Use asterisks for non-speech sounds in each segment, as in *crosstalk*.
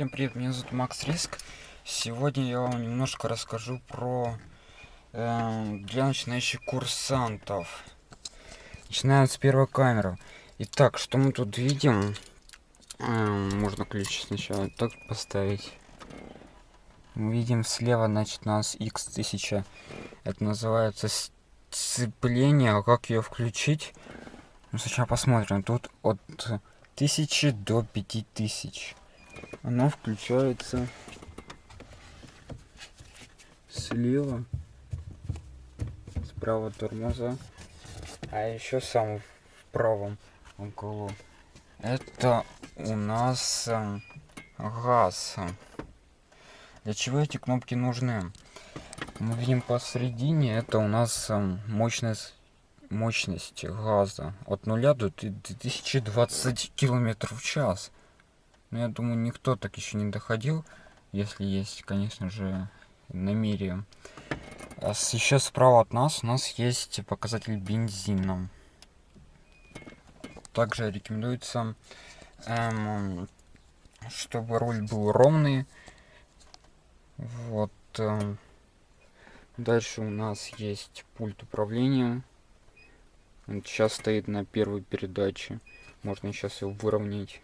Всем привет, меня зовут Макс Риск. Сегодня я вам немножко расскажу про э, для начинающих курсантов. Начинаем с первой камеры. Итак, что мы тут видим? Э, можно ключ сначала так поставить. Мы видим слева, значит, у нас X1000. Это называется сцепление. А как ее включить? Ну, сначала посмотрим. Тут от 1000 до 5000 она включается слева справа тормоза а еще сам в правом углу. Это у нас э, газ. Для чего эти кнопки нужны? Мы видим посередине это у нас э, мощность мощность газа от 0 до 2020 километров в час но я думаю, никто так еще не доходил, если есть, конечно же, намерение. А еще справа от нас у нас есть показатель бензина. Также рекомендуется, эм, чтобы руль был ровный. Вот. Э, дальше у нас есть пульт управления. Он сейчас стоит на первой передаче. Можно сейчас его выровнять.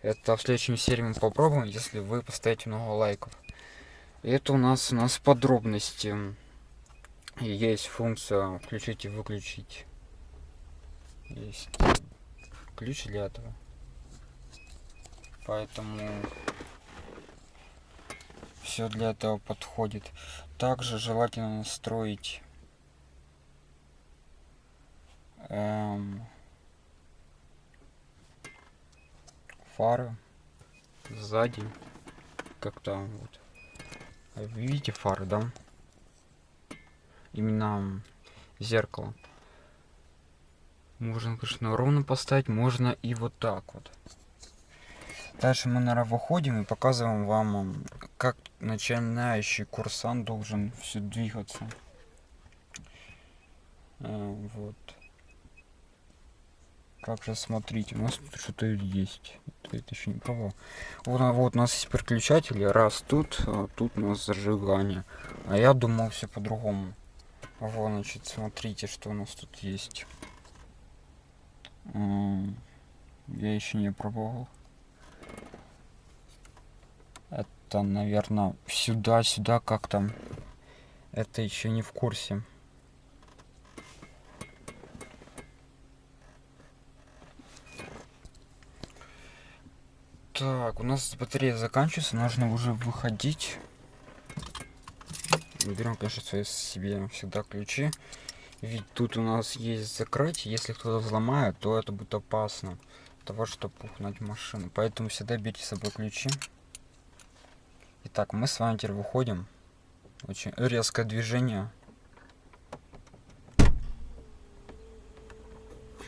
Это в следующем серии мы попробуем, если вы поставите много лайков. Это у нас у нас подробности. Есть функция включить и выключить. Есть ключ для этого. Поэтому все для этого подходит. Также желательно настроить эм, фары сзади как-то вот. А видите фары да? Именно зеркало. Можно конечно ровно поставить можно и вот так вот. Дальше мы наверное выходим и показываем вам как начинающий курсант должен все двигаться. Э, вот как же смотрите у нас тут что-то есть. Это еще не пробовал вот, вот у нас есть переключатели раз тут а тут у нас зажигание. А я думал все по-другому. Вот значит смотрите что у нас тут есть. Я еще не пробовал. Это наверное сюда сюда как там? Это еще не в курсе Так, у нас батарея заканчивается, нужно уже выходить. Берем, конечно, свои себе всегда ключи. Ведь тут у нас есть закрыть. Если кто-то взломает, то это будет опасно. Того, чтобы угнать машину. Поэтому всегда берите с собой ключи. Итак, мы с вами теперь выходим. Очень резкое движение.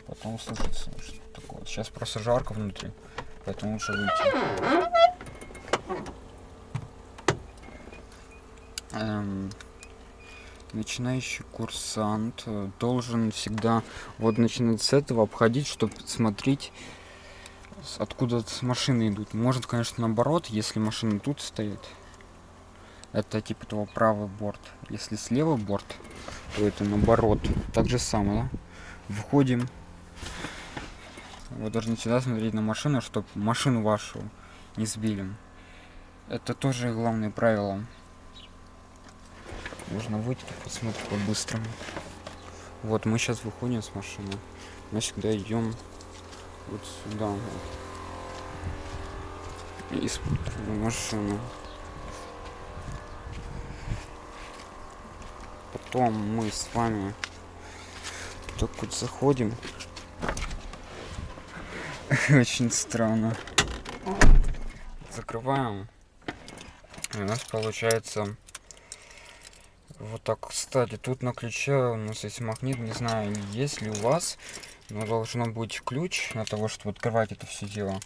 Потом слышится что такое. Сейчас просто жарко внутри поэтому лучше выйти. Эм, начинающий курсант должен всегда вот начинать с этого обходить, чтобы смотреть, откуда машины идут. Может, конечно, наоборот, если машина тут стоит. Это типа того правый борт. Если слева борт, то это наоборот. Так же самое. Да? Входим вы должны всегда смотреть на машину, чтобы машину вашу не сбили. Это тоже главное правило. Нужно выйти, посмотреть по-быстрому. Вот, мы сейчас выходим с машины. Мы всегда идем вот сюда. И смотрим машину. Потом мы с вами так вот заходим *laughs* Очень странно. Закрываем. И у нас получается вот так. Кстати, тут на ключе у нас есть магнит. Не знаю, есть ли у вас. Но должно быть ключ для того, чтобы открывать это все дело.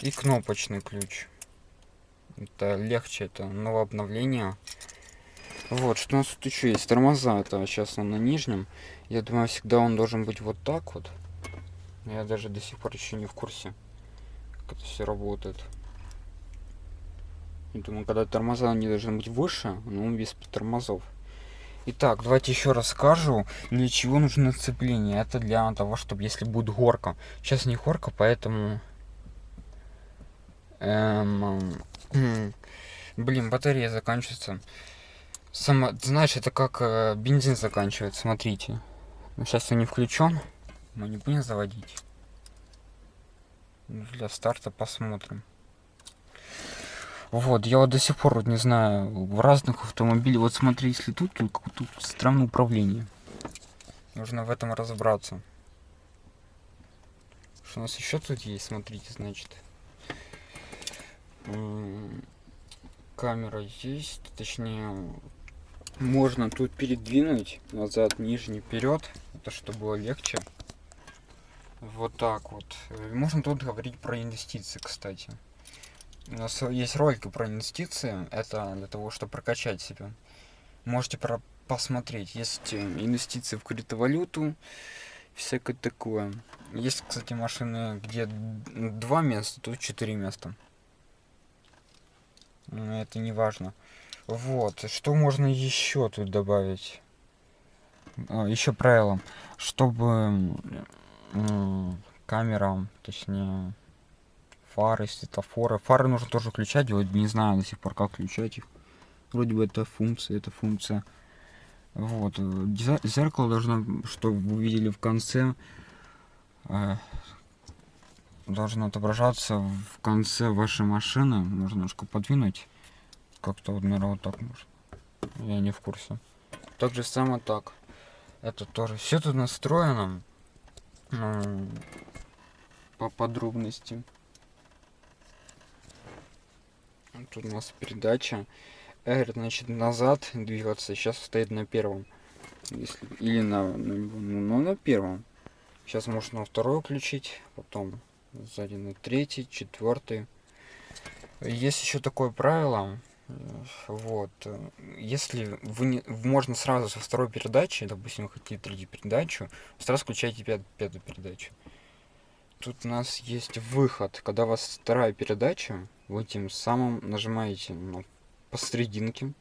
И кнопочный ключ. Это легче, это новое обновление. Вот, что у нас тут еще есть? Тормоза, это сейчас он на нижнем. Я думаю, всегда он должен быть вот так вот. Я даже до сих пор еще не в курсе, как это все работает. Я думаю, когда тормоза не должны быть выше, но без тормозов. Итак, давайте еще расскажу, для чего нужно сцепление. Это для того, чтобы если будет горка. Сейчас не горка, поэтому... Эм... *clears throat* Блин, батарея заканчивается. Сама... Знаешь, это как э, бензин заканчивается, смотрите. Сейчас он не включен. Мы не будем заводить. Для старта посмотрим. Вот, я вот до сих пор вот не знаю, в разных автомобилях, вот смотри, если тут, тут странное управление. Нужно в этом разобраться. Что у нас еще тут есть, смотрите, значит. Камера есть, точнее, можно тут передвинуть назад, нижний, вперед, это чтобы было легче. Вот так вот. Можно тут говорить про инвестиции, кстати. У нас есть ролики про инвестиции. Это для того, чтобы прокачать себя. Можете про посмотреть. Есть э, инвестиции в криптовалюту. Всякое такое. Есть, кстати, машины, где два места, тут четыре места. Но это не важно. Вот. Что можно еще тут добавить? А, еще правило. Чтобы камера, точнее фары, светофоры. Фары нужно тоже включать, вот не знаю до сих пор, как включать их. Вроде бы это функция, это функция. Вот. Зеркало должно, чтобы вы видели в конце, э, должно отображаться в конце вашей машины. Можно немножко подвинуть. Как-то вот, наверное, вот так можно. Я не в курсе. Так же само так. Это тоже. Все тут настроено. Ну, по подробности. Тут у нас передача. R, значит, назад двигаться. Сейчас стоит на первом. Если, или на, на, ну, на первом. Сейчас можно на второй включить. Потом сзади на третий, четвертый. Есть еще такое правило. Вот. Если вы не, можно сразу со второй передачи, допустим, вы хотите третью передачу, сразу включайте пят, пятую передачу. Тут у нас есть выход. Когда у вас вторая передача, вы тем самым нажимаете на посерединке.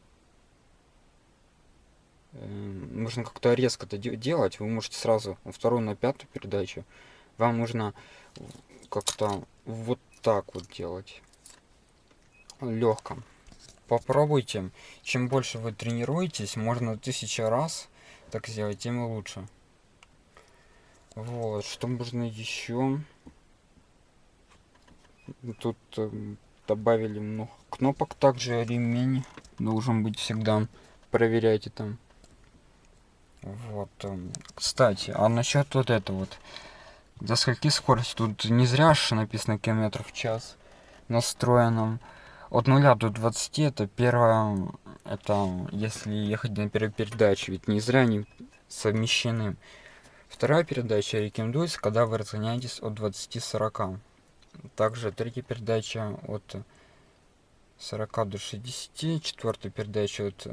Эм, нужно как-то резко это делать. Вы можете сразу на вторую, на пятую передачу. Вам нужно как-то вот так вот делать. Легко. Попробуйте. Чем больше вы тренируетесь, можно тысяча раз так сделать, тем лучше. Вот, что можно еще? Тут эм, добавили много кнопок. Также ремень должен быть всегда. Проверяйте там. Вот. Эм, кстати, а насчет вот этого вот. До скольки скорости? Тут не зря же написано километров в час настроенном. От 0 до 20 это первое, это если ехать на первой передаче, ведь не зря они совмещены. Вторая передача рекомендуется, когда вы разгоняетесь от 20-40. Также третья передача от 40 до 60, четвертая передача от